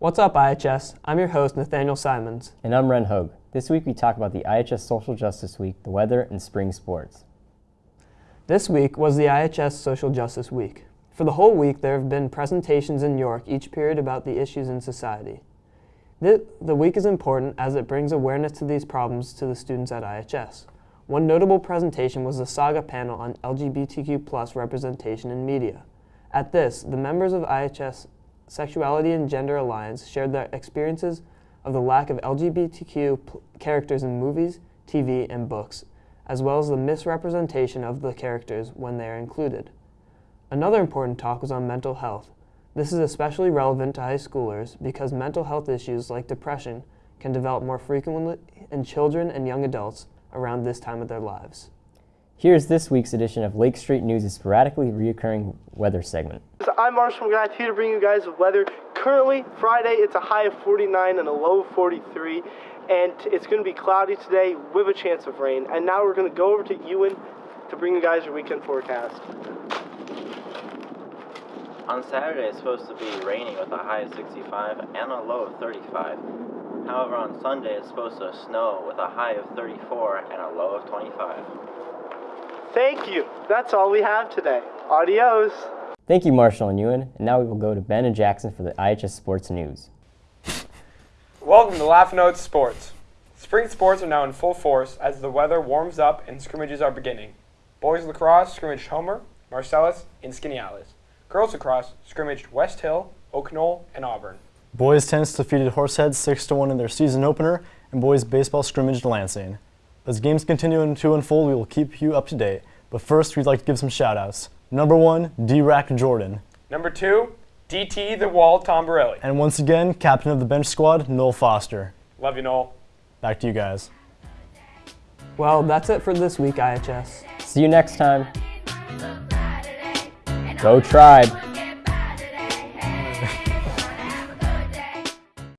What's up, IHS? I'm your host, Nathaniel Simons. And I'm Ren Hogue. This week we talk about the IHS Social Justice Week, the weather, and spring sports. This week was the IHS Social Justice Week. For the whole week, there have been presentations in York each period about the issues in society. The, the week is important as it brings awareness to these problems to the students at IHS. One notable presentation was the Saga panel on LGBTQ plus representation in media. At this, the members of IHS Sexuality and Gender Alliance shared their experiences of the lack of LGBTQ characters in movies, TV, and books, as well as the misrepresentation of the characters when they are included. Another important talk was on mental health. This is especially relevant to high schoolers because mental health issues like depression can develop more frequently in children and young adults around this time of their lives. Here's this week's edition of Lake Street News' sporadically reoccurring weather segment. I'm Marshall McGrath here to bring you guys the weather. Currently, Friday, it's a high of 49 and a low of 43, and it's going to be cloudy today with a chance of rain. And now we're going to go over to Ewan to bring you guys your weekend forecast. On Saturday, it's supposed to be raining with a high of 65 and a low of 35. However, on Sunday, it's supposed to snow with a high of 34 and a low of 25. Thank you. That's all we have today. Adios. Thank you, Marshall and Ewan. And now we will go to Ben and Jackson for the IHS Sports News. Welcome to Laugh Notes Sports. Spring sports are now in full force as the weather warms up and scrimmages are beginning. Boys lacrosse scrimmaged Homer, Marcellus, and Skaneateles. Girls lacrosse scrimmaged West Hill, Oak Knoll, and Auburn. Boys tennis defeated Horseheads 6-1 in their season opener, and boys baseball scrimmaged Lansing. As games continue to unfold, we will keep you up to date. But first, we'd like to give some shout-outs. Number one, D-Rack Jordan. Number two, DT the Wall Tombarelli. And once again, captain of the bench squad, Noel Foster. Love you, Noel. Back to you guys. Well, that's it for this week, IHS. See you next time. Go Tribe!